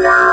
Bye.